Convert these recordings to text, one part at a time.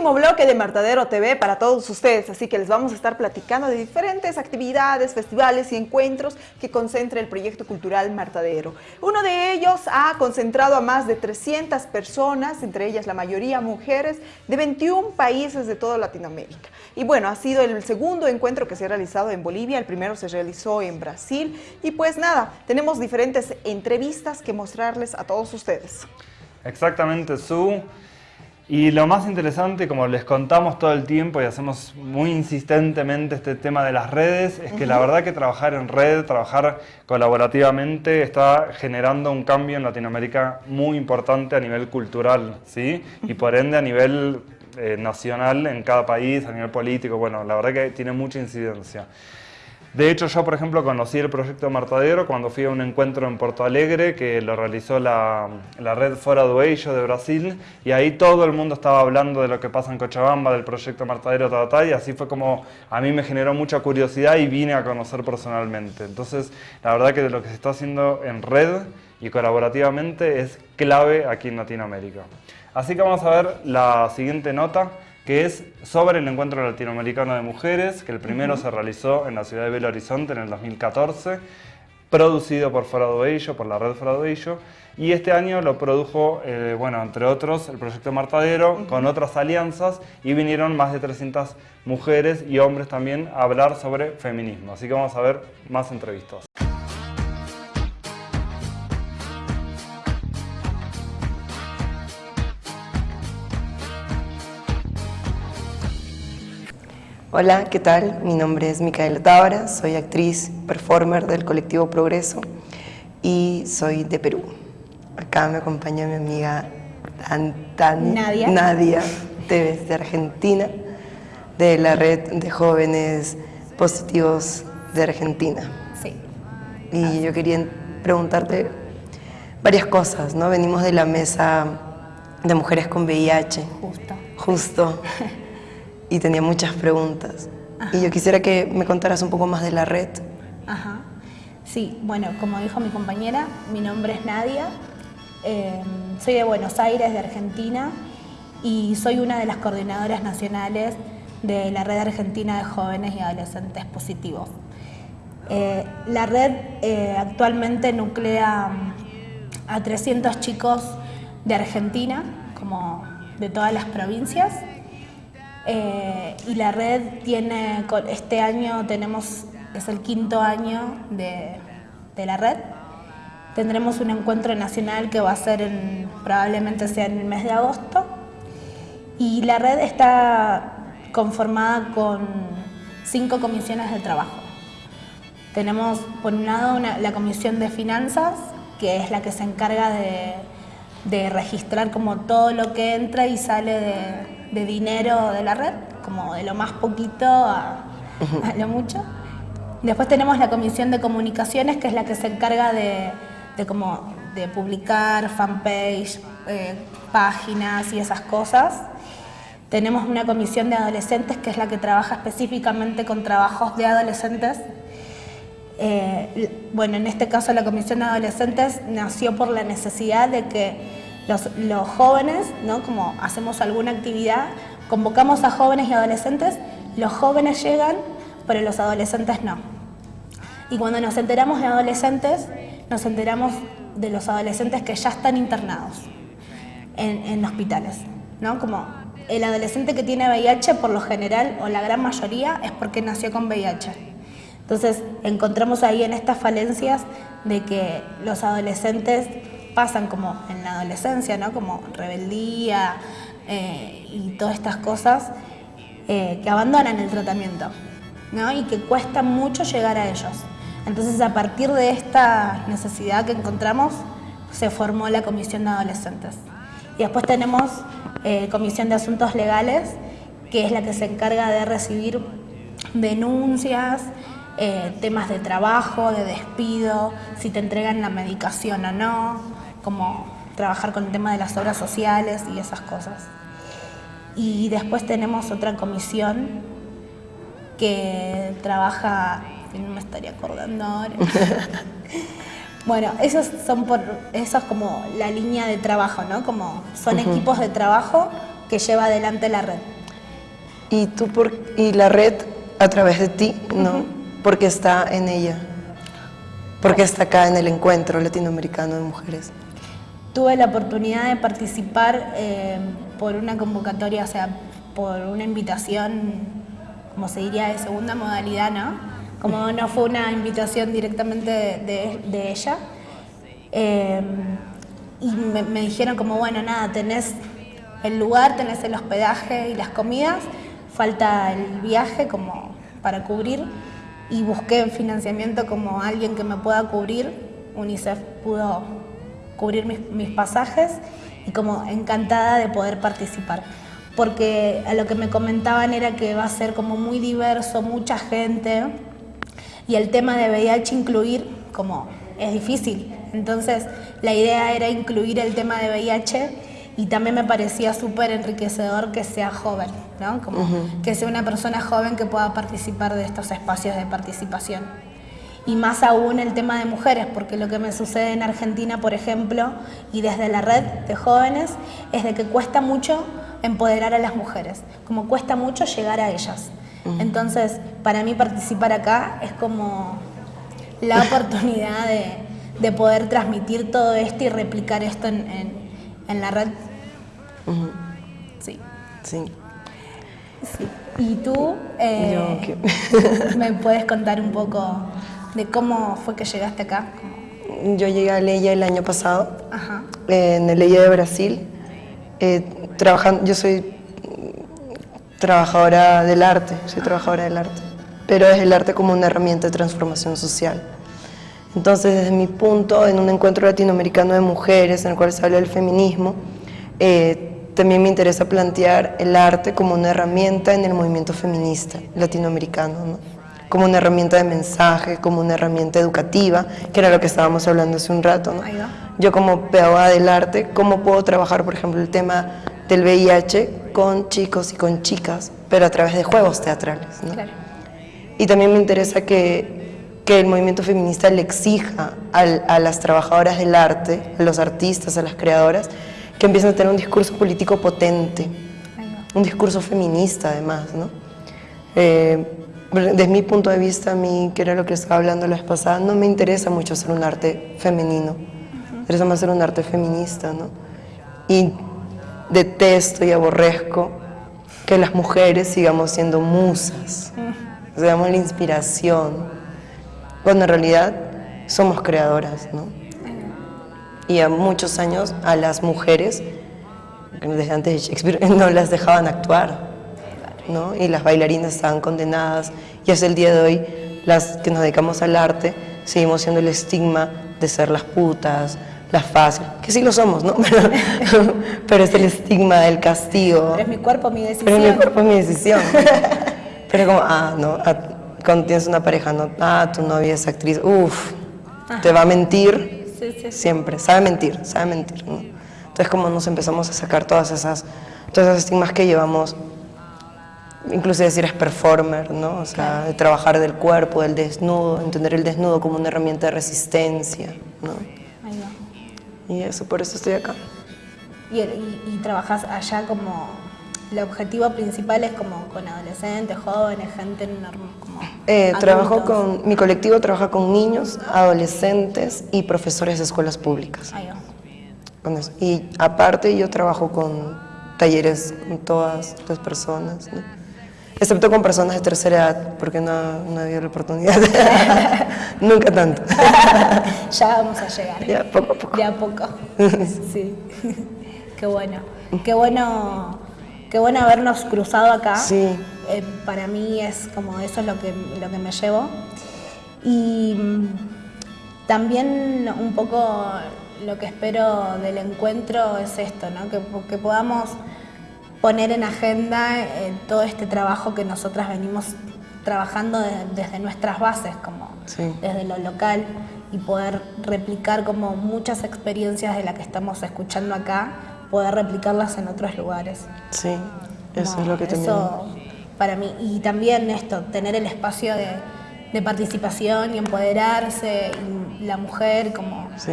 último bloque de Martadero TV para todos ustedes, así que les vamos a estar platicando de diferentes actividades, festivales y encuentros que concentra el proyecto cultural Martadero. Uno de ellos ha concentrado a más de 300 personas, entre ellas la mayoría mujeres, de 21 países de toda Latinoamérica. Y bueno, ha sido el segundo encuentro que se ha realizado en Bolivia, el primero se realizó en Brasil y pues nada, tenemos diferentes entrevistas que mostrarles a todos ustedes. Exactamente, Su. Y lo más interesante, como les contamos todo el tiempo y hacemos muy insistentemente este tema de las redes, es que la verdad que trabajar en red, trabajar colaborativamente, está generando un cambio en Latinoamérica muy importante a nivel cultural, ¿sí? Y por ende a nivel eh, nacional en cada país, a nivel político, bueno, la verdad que tiene mucha incidencia. De hecho, yo, por ejemplo, conocí el proyecto Martadero cuando fui a un encuentro en Porto Alegre que lo realizó la, red Fora do Eixo de Brasil y ahí todo el mundo estaba hablando de lo que pasa en Cochabamba, del proyecto Martadero, ta, y así fue como a mí me generó mucha curiosidad y vine a conocer personalmente. Entonces, la verdad que lo que se está haciendo en red y colaborativamente es clave aquí en Latinoamérica. Así que vamos a ver la siguiente nota que es sobre el Encuentro Latinoamericano de Mujeres, que el primero se realizó en la ciudad de Belo Horizonte en el 2014, producido por Ello, por la red Ello, y este año lo produjo, eh, bueno, entre otros, el Proyecto Martadero, con otras alianzas, y vinieron más de 300 mujeres y hombres también a hablar sobre feminismo. Así que vamos a ver más entrevistas. Hola, ¿qué tal? Mi nombre es Micaela Tábara, soy actriz, performer del colectivo Progreso y soy de Perú. Acá me acompaña mi amiga Nadia, Nadia de Argentina, de la red de jóvenes positivos de Argentina. Sí. Y yo quería preguntarte varias cosas, ¿no? Venimos de la mesa de mujeres con VIH. Justo. Justo. y tenía muchas preguntas. Y yo quisiera que me contaras un poco más de la red. Ajá. Sí, bueno, como dijo mi compañera, mi nombre es Nadia, em, soy de Buenos Aires, de Argentina, y soy una de las coordinadoras nacionales de la Red Argentina de Jóvenes y Adolescentes Positivos. Eh, la red eh, actualmente nuclea a 300 chicos de Argentina, como de todas las provincias, eh, y la red tiene, este año tenemos, es el quinto año de, la red. Tendremos un encuentro nacional que va a ser en, probablemente sea en el mes de agosto. Y la red está conformada con cinco comisiones de trabajo. Tenemos por un lado la comisión de finanzas, que es la que se encarga de, de registrar como todo lo que entra y sale de, de dinero de la red, como de lo más poquito a, lo mucho. Después tenemos la comisión de comunicaciones, que es la que se encarga de, como, de publicar fanpage, eh, páginas y esas cosas. Tenemos una comisión de adolescentes, que es la que trabaja específicamente con trabajos de adolescentes. Eh, bueno, en este caso la comisión de adolescentes nació por la necesidad de que los, jóvenes, ¿no? como hacemos alguna actividad, convocamos a jóvenes y adolescentes, los jóvenes llegan, pero los adolescentes no. Y cuando nos enteramos de adolescentes, nos enteramos de los adolescentes que ya están internados en, hospitales. ¿no? Como el adolescente que tiene VIH, por lo general, o la gran mayoría, es porque nació con VIH. Entonces, encontramos ahí en estas falencias de que los adolescentes pasan como en la adolescencia, ¿no? como rebeldía eh, y todas estas cosas eh, que abandonan el tratamiento ¿no? y que cuesta mucho llegar a ellos. Entonces a partir de esta necesidad que encontramos se formó la Comisión de Adolescentes. Y después tenemos eh, Comisión de Asuntos Legales, que es la que se encarga de recibir denuncias, temas de trabajo, de despido, si te entregan la medicación o no, como trabajar con el tema de las obras sociales y esas cosas. Y después tenemos otra comisión que trabaja, no me estaría acordando ahora. bueno, esos son por, eso es como la línea de trabajo, ¿no? Como son equipos de trabajo que lleva adelante la red. ¿Y, tú por, y la red a través de ti, no? Porque está en ella. Porque está acá en el encuentro latinoamericano de mujeres. Tuve la oportunidad de participar eh, por una convocatoria, o sea, por una invitación, como se diría, de segunda modalidad, ¿no? Como no fue una invitación directamente de, ella. Eh, y me, me dijeron como, bueno, nada, tenés el lugar, tenés el hospedaje y las comidas, falta el viaje como para cubrir y busqué financiamiento como alguien que me pueda cubrir. UNICEF pudo cubrir mis, pasajes y como encantada de poder participar. Porque a lo que me comentaban era que va a ser como muy diverso, mucha gente y el tema de VIH incluir como es difícil. Entonces la idea era incluir el tema de VIH y también me parecía súper enriquecedor que sea joven, ¿no? Como que sea una persona joven que pueda participar de estos espacios de participación. Y más aún el tema de mujeres, porque lo que me sucede en Argentina, por ejemplo, y desde la red de jóvenes, es de que cuesta mucho empoderar a las mujeres, como cuesta mucho llegar a ellas. Entonces, para mí participar acá es como la oportunidad de, poder transmitir todo esto y replicar esto en, en la red Sí. Sí. ¿Y tú eh, me puedes contar un poco de cómo fue que llegaste acá? Yo llegué a Leia el año pasado, en el Leia de Brasil. Eh, trabajando, yo soy trabajadora del arte, soy trabajadora del arte, pero es el arte como una herramienta de transformación social. Entonces, desde mi punto, en un encuentro latinoamericano de mujeres en el cual se habla del feminismo, eh, también me interesa plantear el arte como una herramienta en el movimiento feminista latinoamericano, como una herramienta de mensaje, como una herramienta educativa, que era lo que estábamos hablando hace un rato. Yo como pedagoga del arte, ¿cómo puedo trabajar, por ejemplo, el tema del VIH con chicos y con chicas, pero a través de juegos teatrales? Y también me interesa que, que el movimiento feminista le exija a las trabajadoras del arte, a los artistas, a las creadoras, que empiezan a tener un discurso político potente, un discurso feminista además, ¿no? Eh, desde mi punto de vista, a mí, que era lo que estaba hablando la vez pasada, no me interesa mucho hacer un arte femenino, me interesa más hacer un arte feminista, ¿no? Y detesto y aborrezco que las mujeres sigamos siendo musas, seamos la inspiración, cuando en realidad somos creadoras, ¿no? y a muchos años a las mujeres, desde antes de Shakespeare, no las dejaban actuar, ¿no? y las bailarinas estaban condenadas, y hasta el día de hoy las que nos dedicamos al arte seguimos siendo el estigma de ser las putas, las fáciles, que sí lo somos, ¿no? Pero, es el estigma del castigo. Pero es mi cuerpo, mi decisión. Pero es mi cuerpo, mi decisión. Pero como, ah, no, ah, cuando tienes una pareja, no, ah, tu novia es actriz, uff, te va a mentir Siempre, sabe mentir, sabe mentir. Entonces como nos empezamos a sacar todas esas, todas esas estigmas que llevamos, incluso decir es performer, ¿no? O sea, de trabajar del cuerpo, del desnudo, entender el desnudo como una herramienta de resistencia, ¿no? Y eso, por eso estoy acá. ¿Y, y trabajas allá como el objetivo principal es como con adolescentes, jóvenes, gente como eh, trabajo con mi colectivo trabaja con niños, adolescentes y profesores de escuelas públicas. Con eso. Y aparte yo trabajo con talleres con todas las personas, excepto con personas de tercera edad, porque no, no había la oportunidad. Nunca tanto. ya vamos a llegar. Ya poco a poco. Ya poco. sí. Qué bueno. Qué bueno Qué bueno habernos cruzado acá. Sí. Eh, para mí es como eso es lo que, lo que me llevo. Y mm, también un poco lo que espero del encuentro es esto, ¿no? que, que podamos poner en agenda eh, todo este trabajo que nosotras venimos trabajando desde nuestras bases, como desde lo local, y poder replicar como muchas experiencias de las que estamos escuchando acá, poder replicarlas en otros lugares. Sí, eso es lo que también... Eso para mí, y también esto, tener el espacio de, participación y empoderarse, y la mujer como... Sí.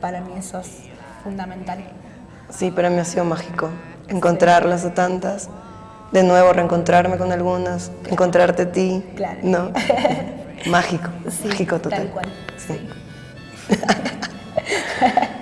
Para mí eso es fundamental. Sí, para mí ha sido mágico. Encontrarlas a tantas, de nuevo reencontrarme con algunas, encontrarte a ti. Claro. ¿No? mágico, Sí, mágico total. Tal cual. Sí.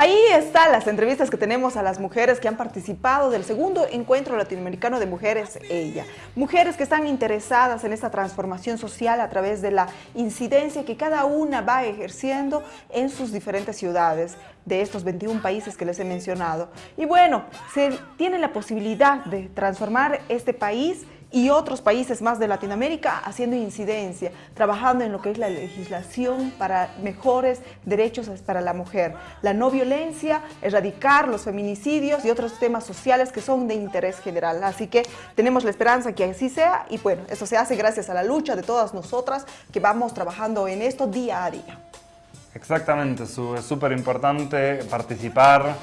Ahí están las entrevistas que tenemos a las mujeres que han participado del segundo encuentro latinoamericano de mujeres Ella. Mujeres que están interesadas en esta transformación social a través de la incidencia que cada una va ejerciendo en sus diferentes ciudades de estos 21 países que les he mencionado. Y bueno, se tiene la posibilidad de transformar este país y otros países más de Latinoamérica haciendo incidencia, trabajando en lo que es la legislación para mejores derechos para la mujer, la no violencia, erradicar los feminicidios y otros temas sociales que son de interés general. Así que tenemos la esperanza que así sea y bueno, eso se hace gracias a la lucha de todas nosotras que vamos trabajando en esto día a día. Exactamente, es súper importante participar,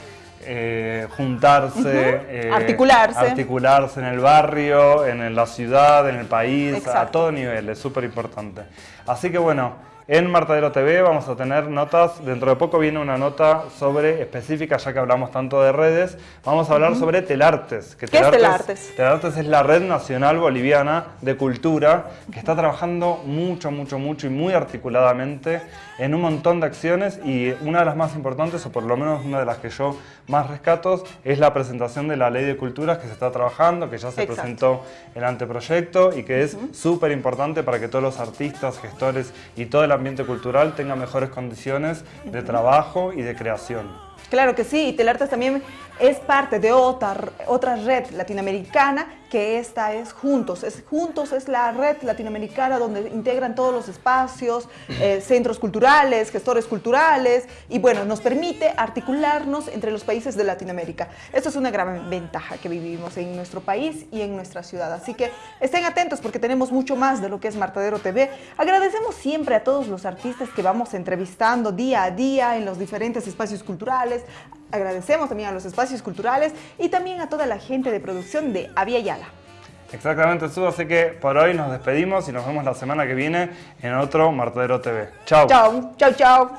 eh, juntarse, eh, Articularse. articularse en el barrio, en la ciudad, en el país, a todo nivel, es súper importante. Así que bueno, en Martadero TV vamos a tener notas, dentro de poco viene una nota sobre específica, ya que hablamos tanto de redes, vamos a hablar sobre Telartes. Que ¿Qué es Telartes? Telartes es la red nacional boliviana de cultura que está trabajando mucho, mucho, mucho y muy articuladamente en un montón de acciones y una de las más importantes, o por lo menos una de las que yo más rescato, es la presentación de la Ley de Culturas que se está trabajando, que ya se Exacto. presentó el anteproyecto y que es súper importante para que todos los artistas, gestores y todo el ambiente cultural tengan mejores condiciones de trabajo y de creación. Claro que sí, y Telartes también es parte de otra, otra red latinoamericana que esta es Juntos. Es Juntos es la red latinoamericana donde integran todos los espacios, eh, centros culturales, gestores culturales y bueno, nos permite articularnos entre los países de Latinoamérica. Esto es una gran ventaja que vivimos en nuestro país y en nuestra ciudad. Así que estén atentos porque tenemos mucho más de lo que es Martadero TV. Agradecemos siempre a todos los artistas que vamos entrevistando día a día en los diferentes espacios culturales. Agradecemos también a los espacios culturales y también a toda la gente de producción de Avia Yala. Exactamente, Su, así que por hoy nos despedimos y nos vemos la semana que viene en otro Martadero TV. Chao. Chao, chao, chao.